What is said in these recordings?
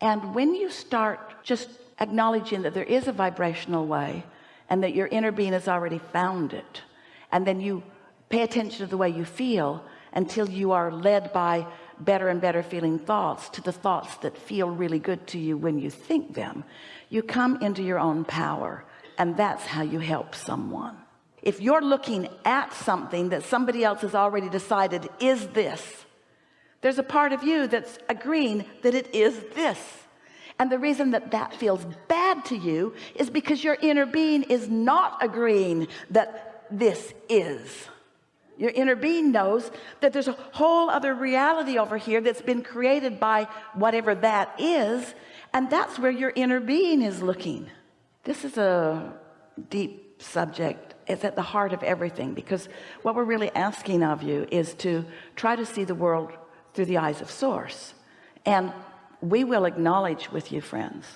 and when you start just acknowledging that there is a vibrational way and that your inner being has already found it and then you pay attention to the way you feel until you are led by better and better feeling thoughts to the thoughts that feel really good to you when you think them you come into your own power and that's how you help someone. If you're looking at something that somebody else has already decided is this there's a part of you that's agreeing that it is this. And the reason that that feels bad to you is because your inner being is not agreeing that this is. Your inner being knows that there's a whole other reality over here that's been created by whatever that is and that's where your inner being is looking. This is a deep subject. It's at the heart of everything because what we're really asking of you is to try to see the world through the eyes of source. And we will acknowledge with you friends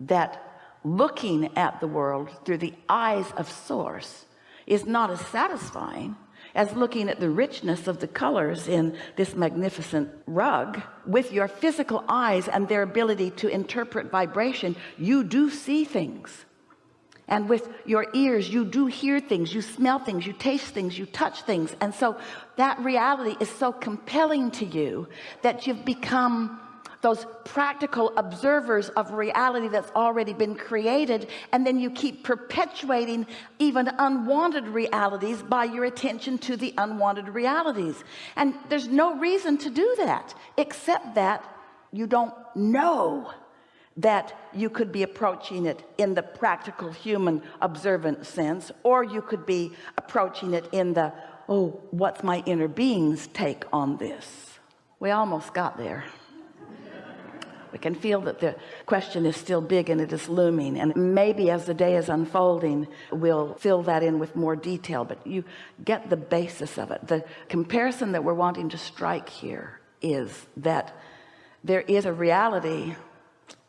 that looking at the world through the eyes of source is not as satisfying as looking at the richness of the colors in this magnificent rug with your physical eyes and their ability to interpret vibration. You do see things and with your ears you do hear things you smell things you taste things you touch things. And so that reality is so compelling to you that you've become those practical observers of reality that's already been created. And then you keep perpetuating even unwanted realities by your attention to the unwanted realities. And there's no reason to do that except that you don't know that you could be approaching it in the practical human observant sense or you could be approaching it in the oh what's my inner being's take on this? We almost got there. We can feel that the question is still big and it is looming and maybe as the day is unfolding we'll fill that in with more detail but you get the basis of it. The comparison that we're wanting to strike here is that there is a reality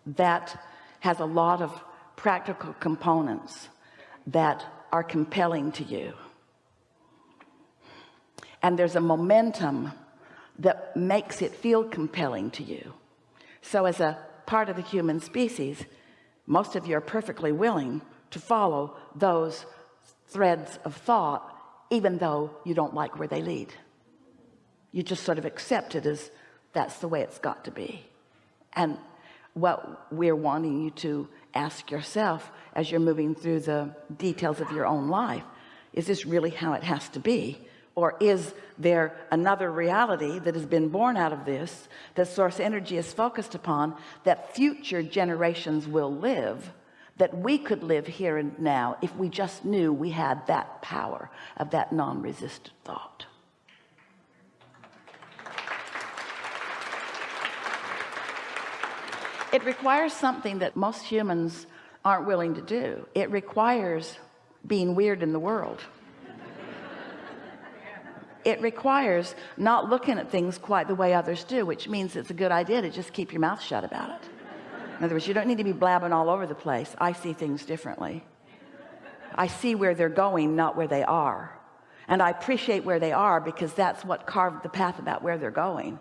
that has a lot of practical components that are compelling to you. And there's a momentum that makes it feel compelling to you. So as a part of the human species most of you are perfectly willing to follow those threads of thought even though you don't like where they lead. You just sort of accept it as that's the way it's got to be. And what we're wanting you to ask yourself as you're moving through the details of your own life. Is this really how it has to be? Or is there another reality that has been born out of this that source energy is focused upon that future generations will live that we could live here and now if we just knew we had that power of that non-resistant thought it requires something that most humans aren't willing to do. It requires being weird in the world. It requires not looking at things quite the way others do which means it's a good idea to just keep your mouth shut about it. In other words you don't need to be blabbing all over the place. I see things differently. I see where they're going not where they are. And I appreciate where they are because that's what carved the path about where they're going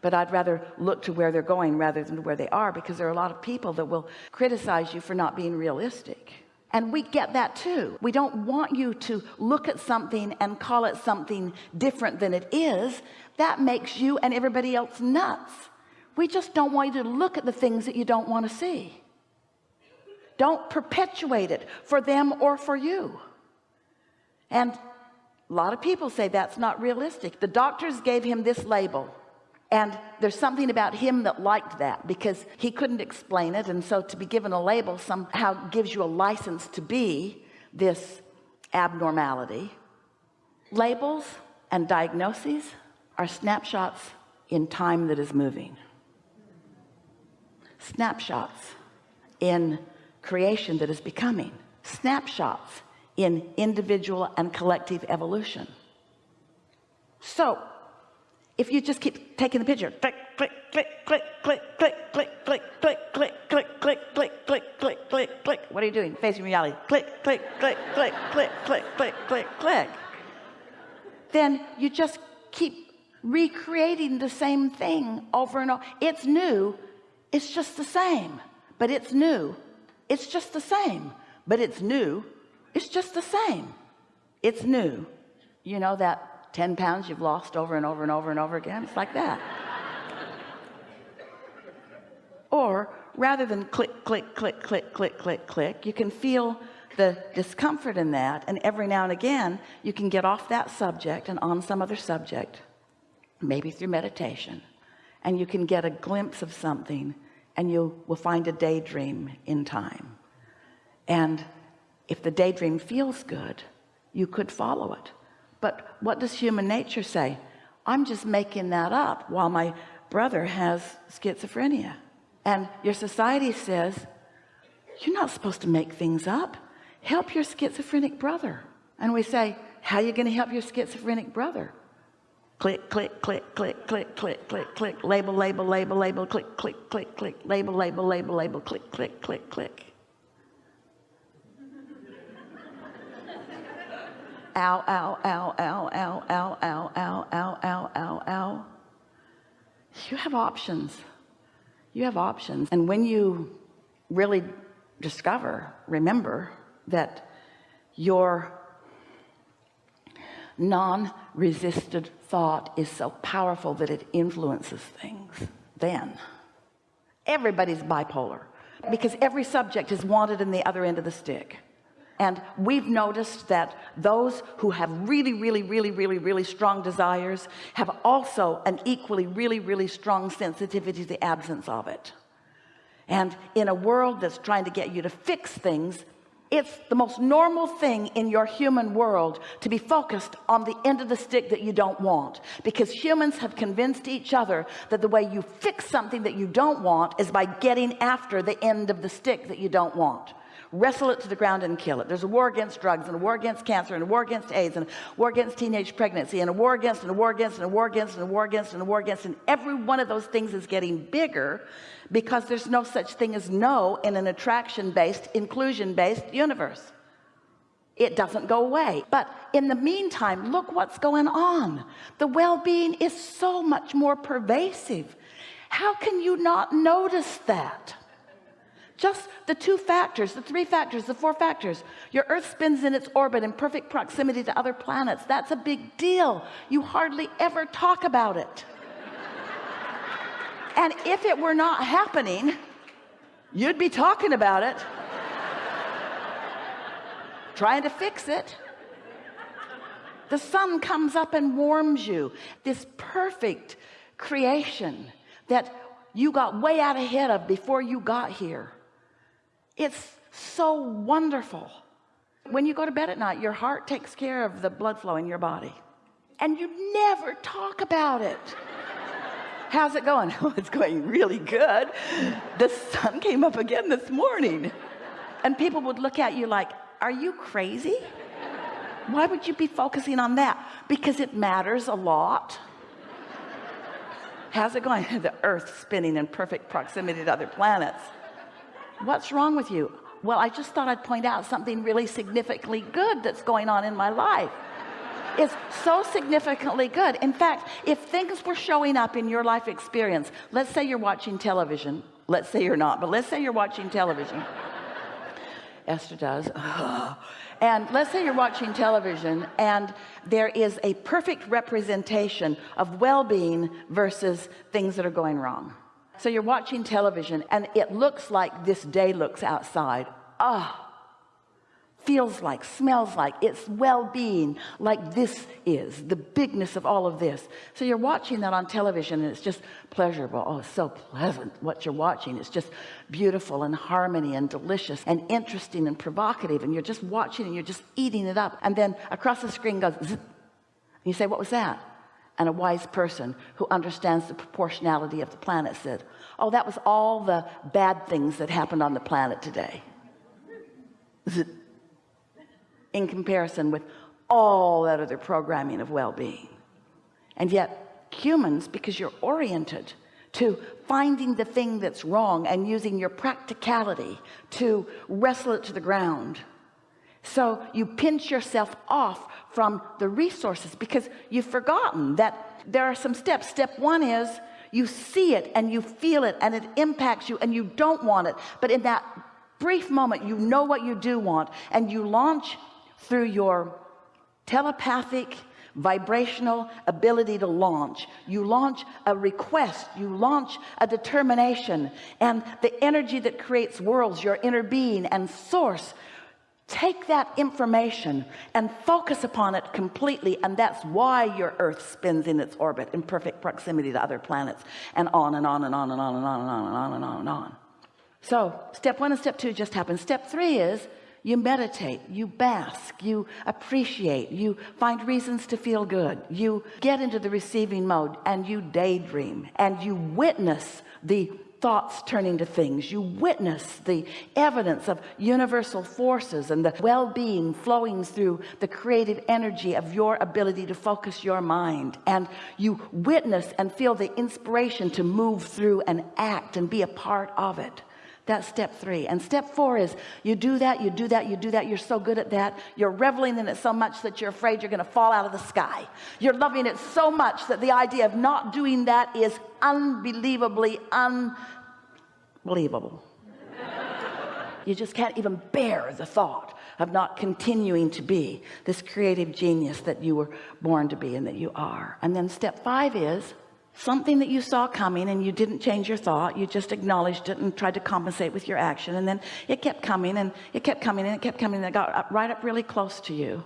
but I'd rather look to where they're going rather than where they are because there are a lot of people that will criticize you for not being realistic. And we get that too. We don't want you to look at something and call it something different than it is. That makes you and everybody else nuts. We just don't want you to look at the things that you don't want to see. Don't perpetuate it for them or for you. And a lot of people say that's not realistic. The doctors gave him this label and there's something about him that liked that because he couldn't explain it. And so to be given a label somehow gives you a license to be this abnormality. Labels and diagnoses are snapshots in time that is moving. Snapshots in creation that is becoming. Snapshots in individual and collective evolution. So if you just keep taking the picture click click click click click click click click click click click click click click click click click what are you doing facing reality click click click click click click click click click then you just keep recreating the same thing over and over it's new it's just the same but it's new it's just the same but it's new it's just the same it's new you know that 10 pounds you've lost over and over and over and over again? It's like that. Or rather than click click click click click click click you can feel the discomfort in that and every now and again you can get off that subject and on some other subject maybe through meditation and you can get a glimpse of something and you will find a daydream in time. And if the daydream feels good you could follow it but what does human nature say? I'm just making that up while my brother has schizophrenia. And your society says you're not supposed to make things up. Help your schizophrenic brother. And we say how are you going to help your schizophrenic brother? Click click click click click click click click. Label label label label. Click click click click. Label label label label. Click click click click ow ow ow ow ow ow ow ow ow ow ow ow you have options you have options and when you really discover remember that your non-resisted thought is so powerful that it influences things then everybody's bipolar because every subject is wanted in the other end of the stick and we've noticed that those who have really really really really really strong desires have also an equally really really strong sensitivity to the absence of it. And in a world that's trying to get you to fix things it's the most normal thing in your human world to be focused on the end of the stick that you don't want. Because humans have convinced each other that the way you fix something that you don't want is by getting after the end of the stick that you don't want wrestle it to the ground and kill it. There's a war against drugs and a war against cancer and a war against AIDS and a war against teenage pregnancy and a war against and a war against and a war against and a war against and a war against. And every one of those things is getting bigger because there's no such thing as no in an attraction based inclusion based universe. It doesn't go away. But in the meantime look what's going on. The well-being is so much more pervasive. How can you not notice that just the two factors the three factors the four factors. Your earth spins in its orbit in perfect proximity to other planets. That's a big deal. You hardly ever talk about it. And if it were not happening you'd be talking about it. Trying to fix it. The sun comes up and warms you. This perfect creation that you got way out ahead of before you got here it's so wonderful. When you go to bed at night your heart takes care of the blood flow in your body. And you never talk about it. How's it going? Oh it's going really good. The sun came up again this morning. And people would look at you like are you crazy? Why would you be focusing on that? Because it matters a lot. How's it going? The earth spinning in perfect proximity to other planets what's wrong with you? Well I just thought I'd point out something really significantly good that's going on in my life. It's so significantly good. In fact if things were showing up in your life experience let's say you're watching television. Let's say you're not but let's say you're watching television. Esther does. And let's say you're watching television and there is a perfect representation of well-being versus things that are going wrong so you're watching television and it looks like this day looks outside. Ah oh, feels like smells like it's well-being like this is the bigness of all of this. So you're watching that on television and it's just pleasurable. Oh so pleasant what you're watching. It's just beautiful and harmony and delicious and interesting and provocative and you're just watching and you're just eating it up. And then across the screen goes and you say what was that and a wise person who understands the proportionality of the planet said oh that was all the bad things that happened on the planet today. In comparison with all that other programming of well-being. And yet humans because you're oriented to finding the thing that's wrong and using your practicality to wrestle it to the ground. So you pinch yourself off from the resources because you've forgotten that there are some steps. Step one is you see it and you feel it and it impacts you and you don't want it. But in that brief moment you know what you do want and you launch through your telepathic vibrational ability to launch. You launch a request. You launch a determination. And the energy that creates worlds your inner being and source take that information and focus upon it completely and that's why your earth spins in its orbit in perfect proximity to other planets and on and on and on and on and on and on and on and on and on. So step one and step two just happened. Step three is you meditate you bask you appreciate you find reasons to feel good. You get into the receiving mode and you daydream and you witness the thoughts turning to things. You witness the evidence of universal forces and the well-being flowing through the creative energy of your ability to focus your mind. And you witness and feel the inspiration to move through and act and be a part of it that's step three. And step four is you do that you do that you do that. You're so good at that. You're reveling in it so much that you're afraid you're going to fall out of the sky. You're loving it so much that the idea of not doing that is unbelievably unbelievable. You just can't even bear the thought of not continuing to be this creative genius that you were born to be and that you are. And then step five is something that you saw coming and you didn't change your thought you just acknowledged it and tried to compensate with your action. And then it kept coming and it kept coming and it kept coming and it got up, right up really close to you.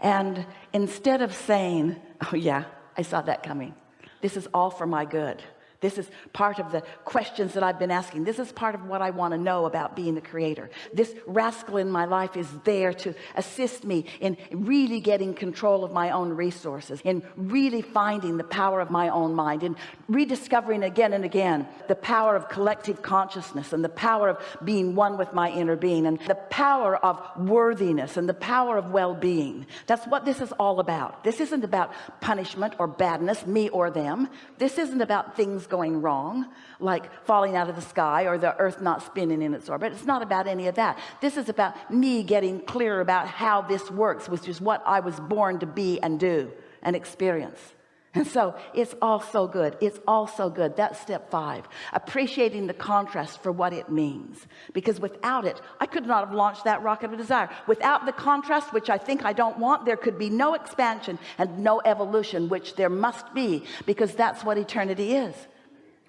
And instead of saying oh yeah I saw that coming. This is all for my good this is part of the questions that I've been asking. This is part of what I want to know about being the creator. This rascal in my life is there to assist me in really getting control of my own resources in really finding the power of my own mind in rediscovering again and again the power of collective consciousness and the power of being one with my inner being and the power of worthiness and the power of well-being. That's what this is all about. This isn't about punishment or badness me or them. This isn't about things going wrong like falling out of the sky or the earth not spinning in its orbit. It's not about any of that. This is about me getting clear about how this works which is what I was born to be and do and experience. And so it's all so good. It's all so good. That's step five appreciating the contrast for what it means. Because without it I could not have launched that rocket of desire. Without the contrast which I think I don't want there could be no expansion and no evolution which there must be because that's what eternity is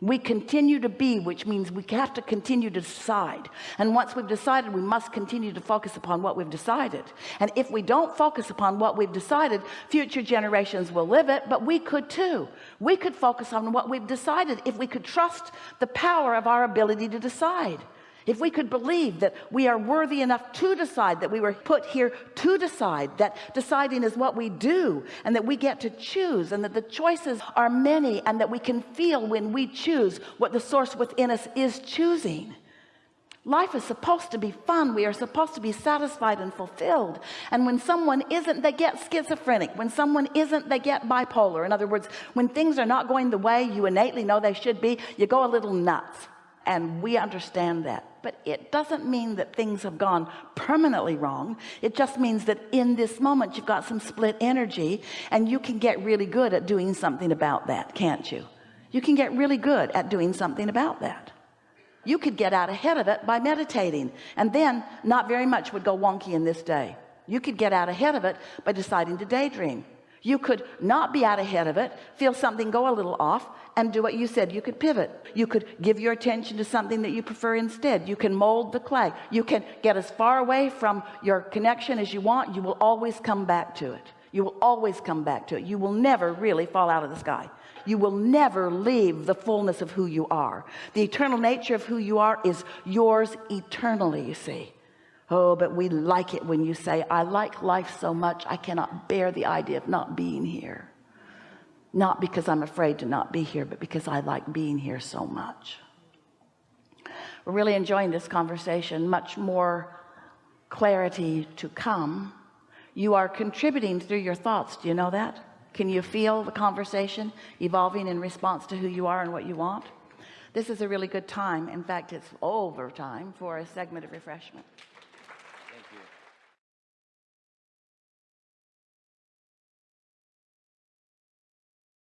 we continue to be which means we have to continue to decide. And once we've decided we must continue to focus upon what we've decided. And if we don't focus upon what we've decided future generations will live it but we could too. We could focus on what we've decided if we could trust the power of our ability to decide if we could believe that we are worthy enough to decide that we were put here to decide that deciding is what we do and that we get to choose and that the choices are many and that we can feel when we choose what the source within us is choosing. Life is supposed to be fun. We are supposed to be satisfied and fulfilled. And when someone isn't they get schizophrenic. When someone isn't they get bipolar. In other words when things are not going the way you innately know they should be you go a little nuts and we understand that. But it doesn't mean that things have gone permanently wrong. It just means that in this moment you've got some split energy and you can get really good at doing something about that can't you? You can get really good at doing something about that. You could get out ahead of it by meditating and then not very much would go wonky in this day. You could get out ahead of it by deciding to daydream you could not be out ahead of it feel something go a little off and do what you said. You could pivot. You could give your attention to something that you prefer instead. You can mold the clay. You can get as far away from your connection as you want. You will always come back to it. You will always come back to it. You will never really fall out of the sky. You will never leave the fullness of who you are. The eternal nature of who you are is yours eternally you see oh but we like it when you say I like life so much I cannot bear the idea of not being here. Not because I'm afraid to not be here but because I like being here so much. We're really enjoying this conversation. Much more clarity to come. You are contributing through your thoughts. Do you know that? Can you feel the conversation evolving in response to who you are and what you want? This is a really good time. In fact it's over time for a segment of refreshment